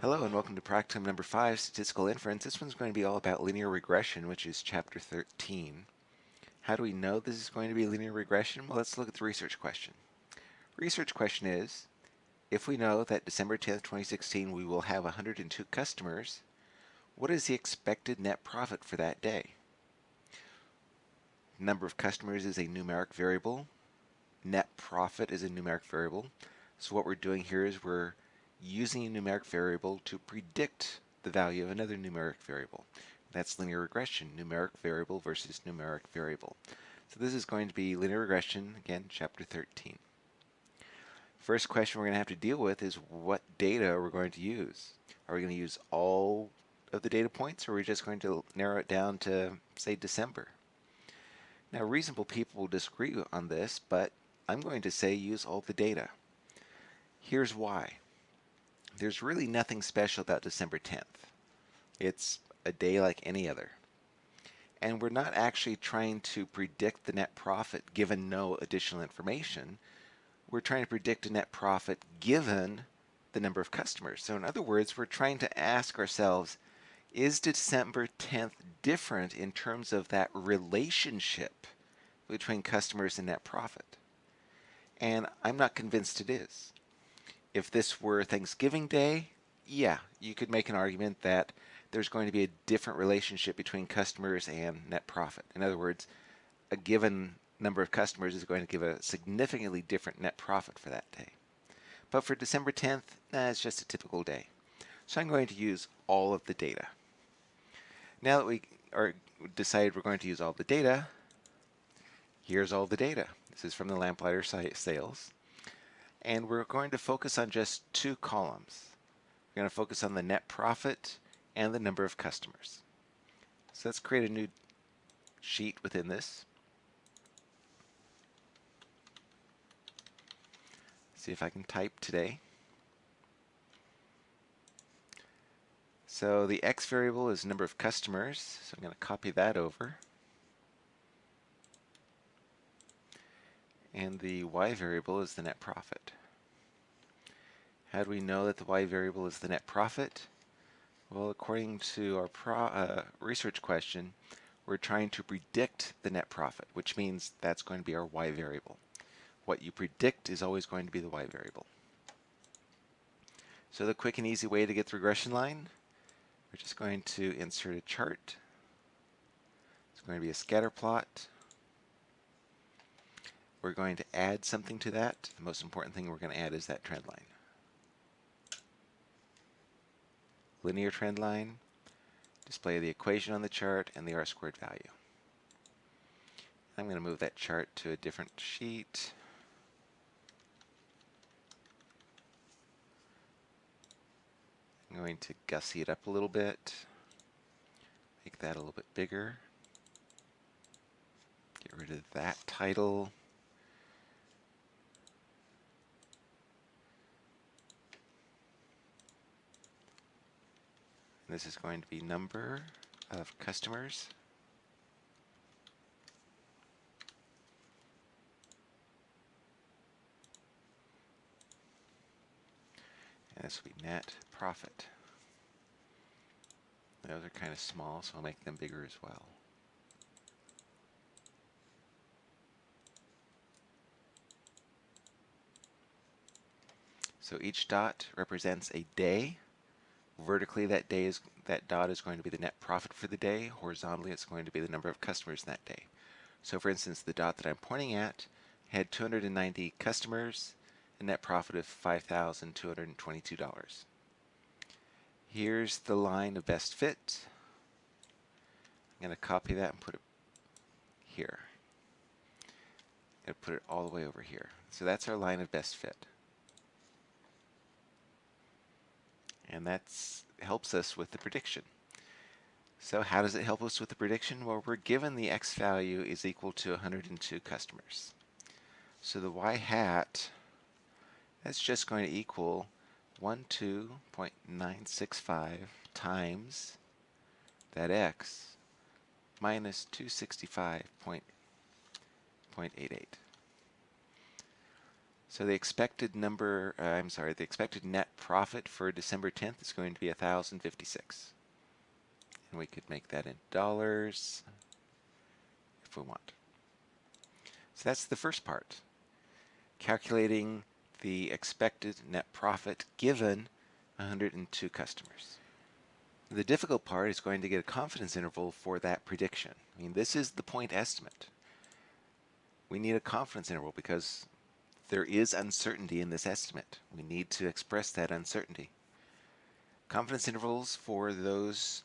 Hello and welcome to practicum number 5, Statistical Inference. This one's going to be all about linear regression, which is chapter 13. How do we know this is going to be linear regression? Well, let's look at the research question. Research question is, if we know that December 10th, 2016, we will have 102 customers, what is the expected net profit for that day? Number of customers is a numeric variable. Net profit is a numeric variable. So what we're doing here is we're using a numeric variable to predict the value of another numeric variable. That's linear regression, numeric variable versus numeric variable. So this is going to be linear regression, again, chapter 13. First question we're going to have to deal with is what data we're going to use. Are we going to use all of the data points or are we just going to narrow it down to, say, December? Now, reasonable people will disagree on this, but I'm going to say use all the data. Here's why there's really nothing special about December 10th. It's a day like any other. And we're not actually trying to predict the net profit given no additional information. We're trying to predict a net profit given the number of customers. So in other words, we're trying to ask ourselves, is December 10th different in terms of that relationship between customers and net profit? And I'm not convinced it is if this were Thanksgiving Day, yeah, you could make an argument that there's going to be a different relationship between customers and net profit. In other words, a given number of customers is going to give a significantly different net profit for that day. But for December 10th, nah, it's just a typical day. So I'm going to use all of the data. Now that we are decided we're going to use all the data, here's all the data. This is from the Lamplighter sales and we're going to focus on just two columns. We're going to focus on the net profit and the number of customers. So let's create a new sheet within this. See if I can type today. So the x variable is number of customers, so I'm going to copy that over. And the y variable is the net profit. How do we know that the y variable is the net profit? Well, according to our uh, research question, we're trying to predict the net profit, which means that's going to be our y variable. What you predict is always going to be the y variable. So the quick and easy way to get the regression line, we're just going to insert a chart. It's going to be a scatter plot. We're going to add something to that. The most important thing we're going to add is that trend line. Linear trend line, display the equation on the chart and the r squared value. I'm going to move that chart to a different sheet. I'm going to gussy it up a little bit, make that a little bit bigger, get rid of that title. This is going to be number of customers. And this will be net profit. Those are kind of small, so I'll make them bigger as well. So each dot represents a day Vertically, that day is that dot is going to be the net profit for the day. Horizontally, it's going to be the number of customers that day. So for instance, the dot that I'm pointing at had 290 customers, a net profit of $5,222. Here's the line of best fit. I'm going to copy that and put it here. And put it all the way over here. So that's our line of best fit. And that helps us with the prediction. So how does it help us with the prediction? Well, we're given the x value is equal to 102 customers. So the y hat, that's just going to equal 12.965 times that x minus 265.88. So the expected number, uh, I'm sorry, the expected net profit for December 10th is going to be 1,056. And we could make that in dollars if we want. So that's the first part. Calculating the expected net profit given 102 customers. The difficult part is going to get a confidence interval for that prediction. I mean, this is the point estimate. We need a confidence interval because there is uncertainty in this estimate. We need to express that uncertainty. Confidence intervals for those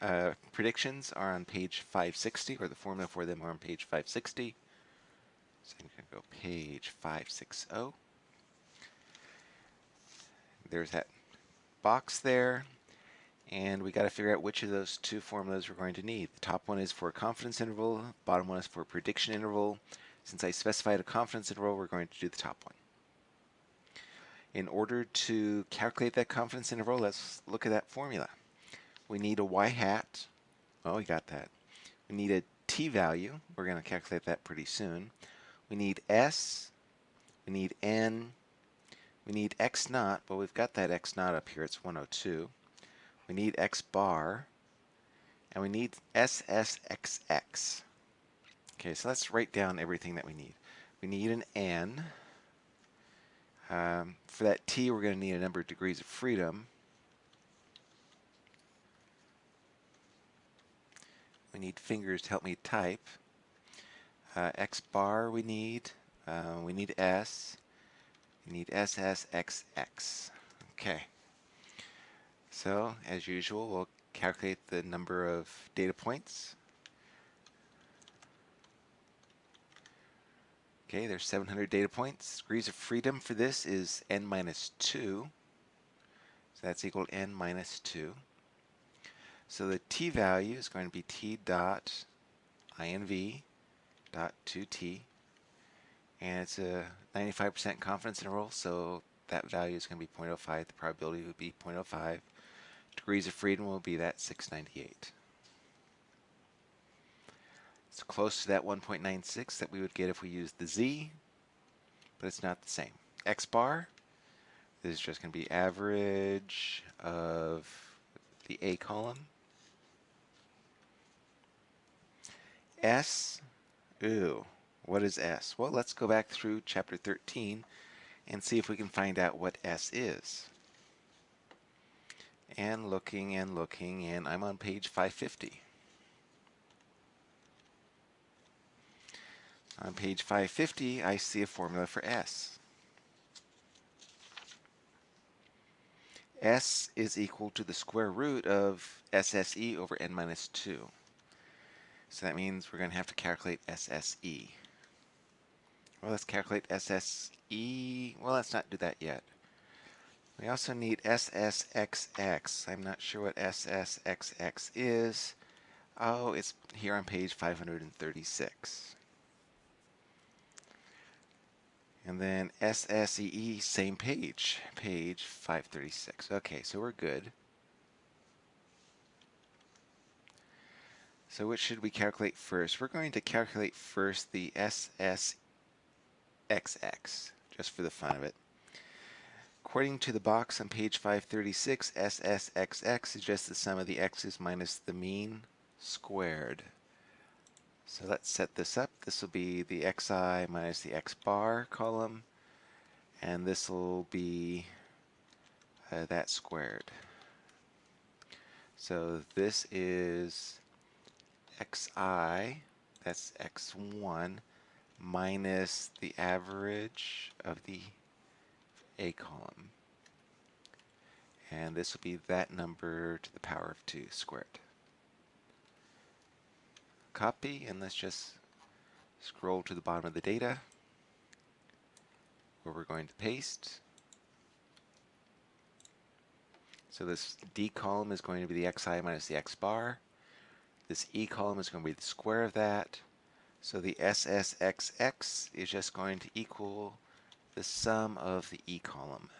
uh, predictions are on page 560, or the formula for them are on page 560. So I'm going to go page 560. There's that box there. And we got to figure out which of those two formulas we're going to need. The top one is for confidence interval, bottom one is for prediction interval. Since I specified a confidence interval, we're going to do the top one. In order to calculate that confidence interval, let's look at that formula. We need a y hat. Oh, we got that. We need a t value. We're going to calculate that pretty soon. We need s. We need n. We need x naught, but we've got that x naught up here. It's 102. We need x bar. And we need SSXX. Okay, so let's write down everything that we need. We need an n. Um, for that t, we're going to need a number of degrees of freedom. We need fingers to help me type. Uh, x bar we need. Uh, we need s. We need SSXX. Okay. So, as usual, we'll calculate the number of data points. Okay, there's 700 data points. Degrees of freedom for this is n minus 2. So that's equal to n minus 2. So the t value is going to be t dot inv dot 2t. And it's a 95% confidence interval, so that value is going to be 0.05. The probability would be 0.05. Degrees of freedom will be that 698. It's close to that 1.96 that we would get if we used the z, but it's not the same. x bar this is just going to be average of the A column. S, ooh, what is S? Well, let's go back through chapter 13 and see if we can find out what S is. And looking and looking, and I'm on page 550. On page 550, I see a formula for S. S is equal to the square root of SSE over n minus 2. So that means we're going to have to calculate SSE. Well, let's calculate SSE. Well, let's not do that yet. We also need SSXX. I'm not sure what SSXX is. Oh, it's here on page 536. And then SSEE, same page, page 536. Okay, so we're good. So what should we calculate first? We're going to calculate first the SSXX, just for the fun of it. According to the box on page 536, SSXX is just the sum of the x's minus the mean squared. So let's set this up. This will be the xi minus the x bar column, and this will be uh, that squared. So this is xi, that's x1, minus the average of the a column. And this will be that number to the power of 2 squared copy and let's just scroll to the bottom of the data where we're going to paste. So this D column is going to be the xi minus the x bar. This E column is going to be the square of that. So the SSXX is just going to equal the sum of the E column.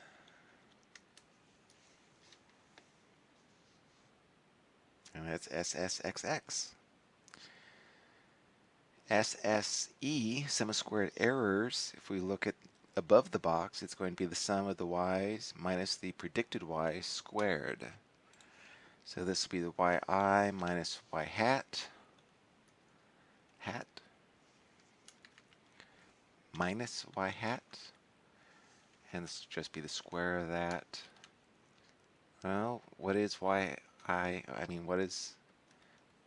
And that's SSXX. SSE, sum of squared errors, if we look at above the box, it's going to be the sum of the y's minus the predicted y squared. So this will be the yi minus y hat, hat, minus y hat, and this will just be the square of that. Well, what is y i, I mean, what is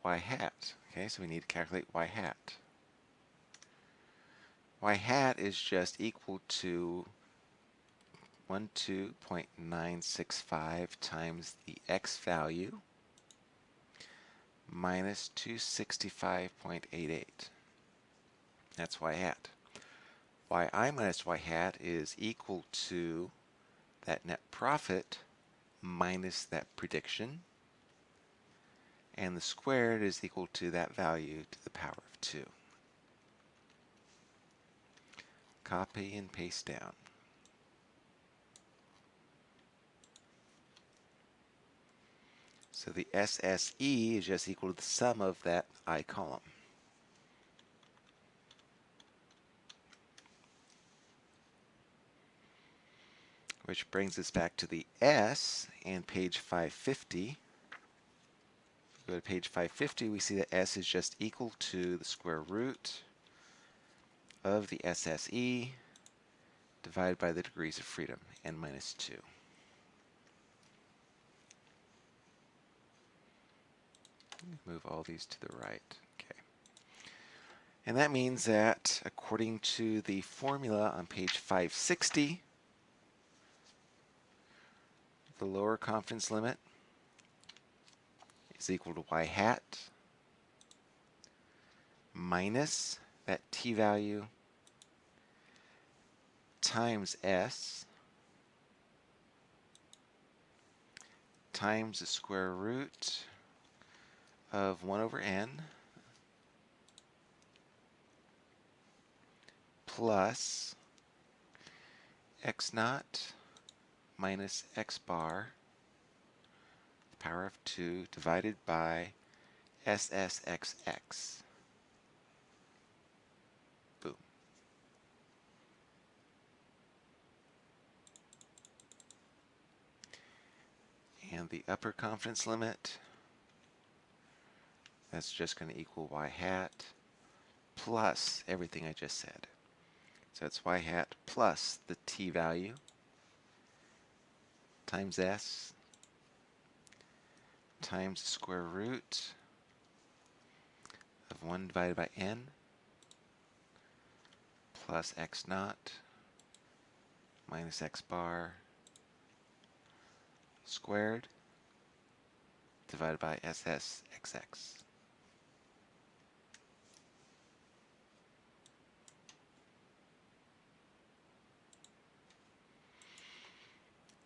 y hat? Okay, so we need to calculate y hat. Y hat is just equal to 12.965 times the x value minus 265.88. That's y hat. yi minus y hat is equal to that net profit minus that prediction and the squared is equal to that value to the power of 2. Copy and paste down. So the SSE is just equal to the sum of that I column. Which brings us back to the S and page 550. Go to page 550, we see that S is just equal to the square root of the SSE divided by the degrees of freedom, n minus 2. Move all these to the right. Okay. And that means that according to the formula on page 560, the lower confidence limit is equal to y hat minus that t value times s times the square root of 1 over n plus x naught minus x bar the power of 2 divided by SSXX. And the upper confidence limit that's just going to equal y hat plus everything I just said. So it's y hat plus the t value times s times the square root of 1 divided by n plus x naught minus x bar squared divided by SSXX.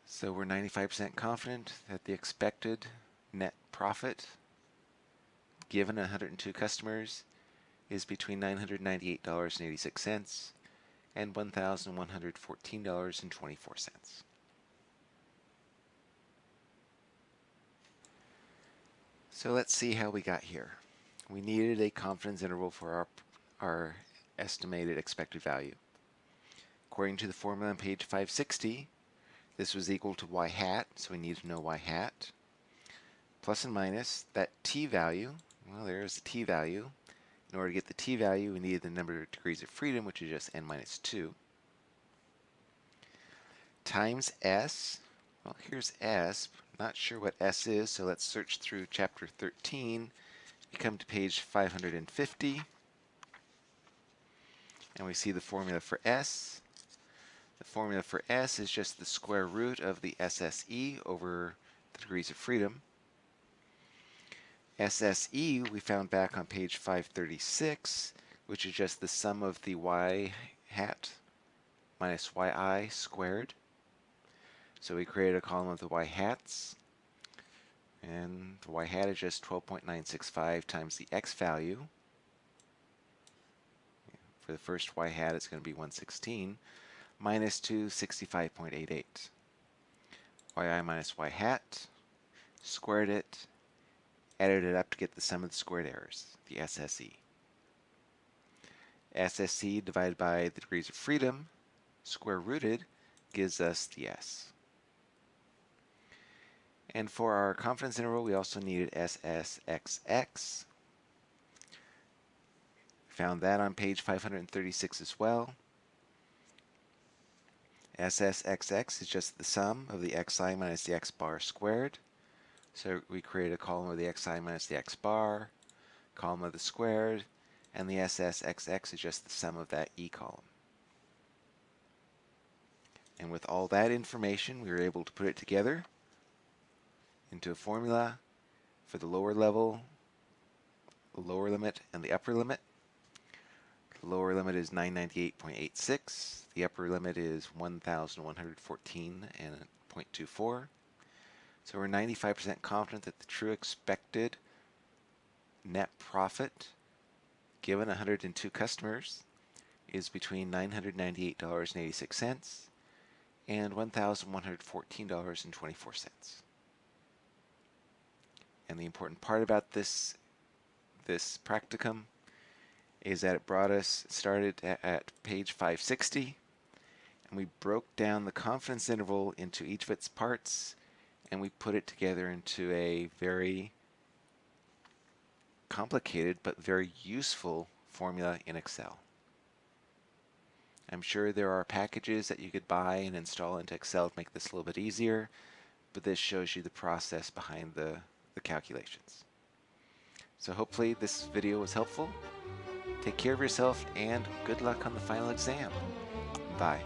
So we're 95% confident that the expected net profit given 102 customers is between $998.86 and $1,114.24. So let's see how we got here. We needed a confidence interval for our, our estimated expected value. According to the formula on page 560, this was equal to y hat, so we need to know y hat. Plus and minus, that t value, well there's the t value. In order to get the t value, we need the number of degrees of freedom, which is just n minus 2. Times s, well here's s, not sure what s is, so let's search through chapter 13. We come to page 550, and we see the formula for s. The formula for S is just the square root of the SSE over the degrees of freedom. SSE we found back on page 536, which is just the sum of the y hat minus yi squared. So we created a column of the y hats, and the y hat is just 12.965 times the x value. For the first y hat, it's going to be 116 minus 265.88. yi minus y hat, squared it, added it up to get the sum of the squared errors, the SSE. SSE divided by the degrees of freedom square rooted gives us the S. And for our confidence interval, we also needed SSXX. Found that on page 536 as well. SSXX is just the sum of the xi minus the x bar squared. So we create a column of the xi minus the x bar, column of the squared, and the SSXX is just the sum of that e column. And with all that information, we were able to put it together into a formula for the lower level, lower limit, and the upper limit. The lower limit is 998.86. The upper limit is 1,114.24. So we're 95% confident that the true expected net profit given 102 customers is between $998.86 and $1,114.24. And the important part about this this practicum is that it brought us started at, at page 560 and we broke down the confidence interval into each of its parts and we put it together into a very complicated but very useful formula in Excel. I'm sure there are packages that you could buy and install into Excel to make this a little bit easier, but this shows you the process behind the, the calculations. So hopefully this video was helpful. Take care of yourself and good luck on the final exam. Bye.